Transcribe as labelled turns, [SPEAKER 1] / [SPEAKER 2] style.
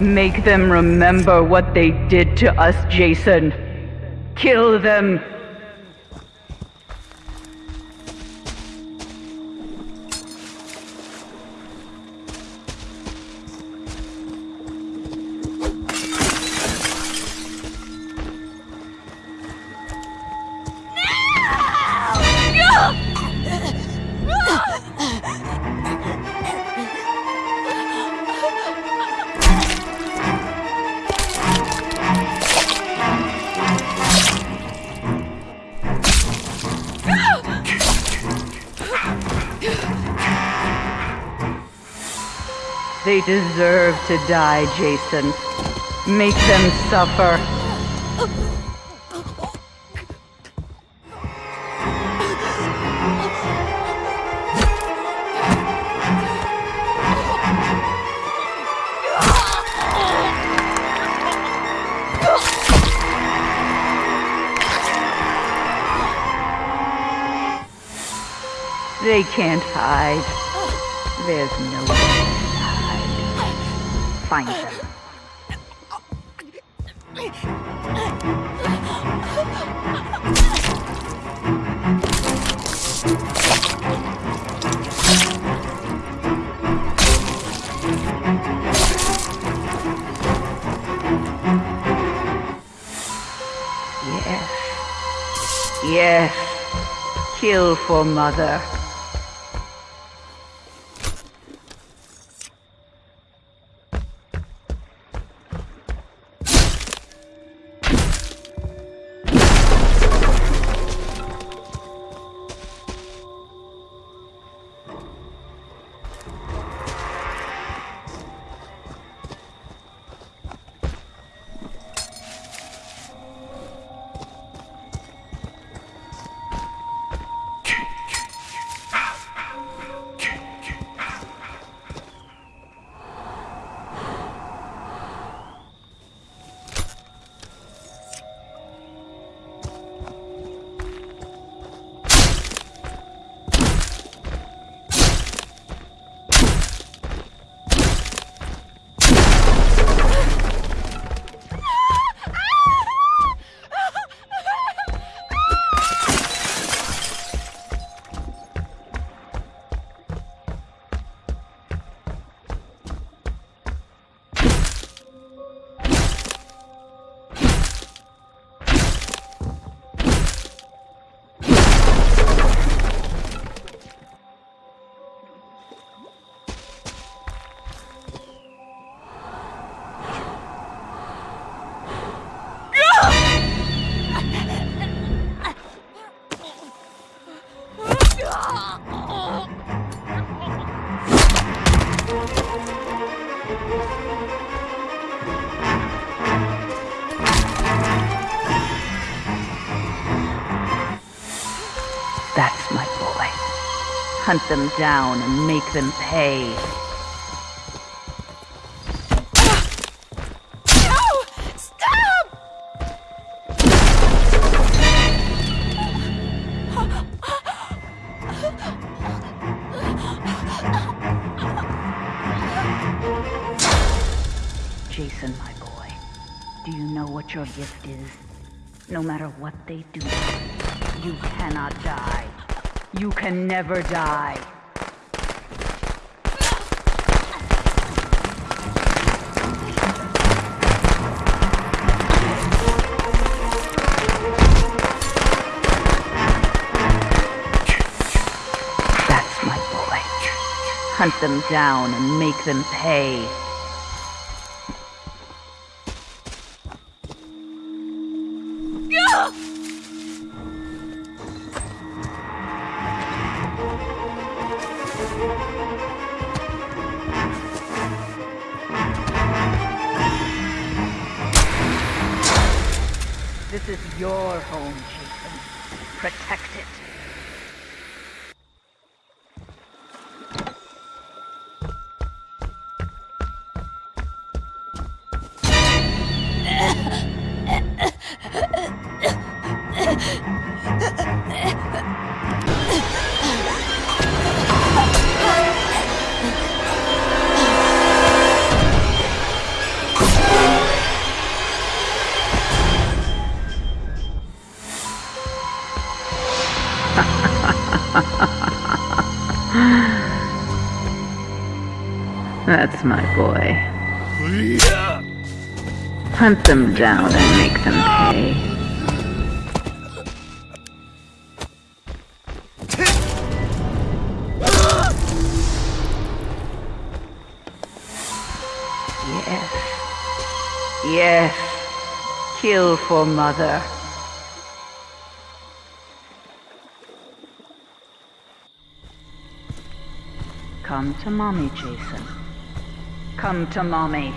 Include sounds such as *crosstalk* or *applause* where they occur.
[SPEAKER 1] Make them remember what they did to us, Jason. Kill them. They deserve to die, Jason. Make them suffer. They can't hide. There's no way. Find them. Yes. Yes. Kill for mother. Hunt them down and make them pay. Jason, my boy, do you know what your gift is? No matter what they do, you cannot die. You can never die. That's my boy. Hunt them down and make them pay. Is your home, Jason. Protect it. *laughs* That's my boy. Hunt them down and make them pay. Yes. Yes. Kill for mother. Come to mommy, Jason. Come to mommy.